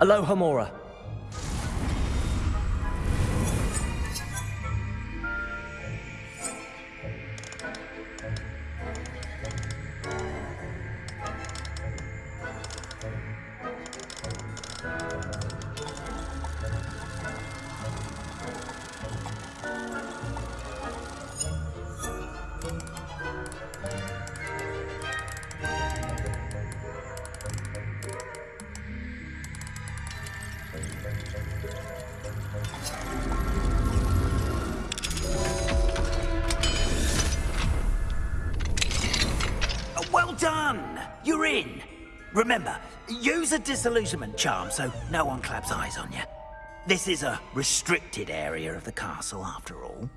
Alohomora. Uh, well done! You're in. Remember, use a disillusionment charm so no one claps eyes on you. This is a restricted area of the castle, after all.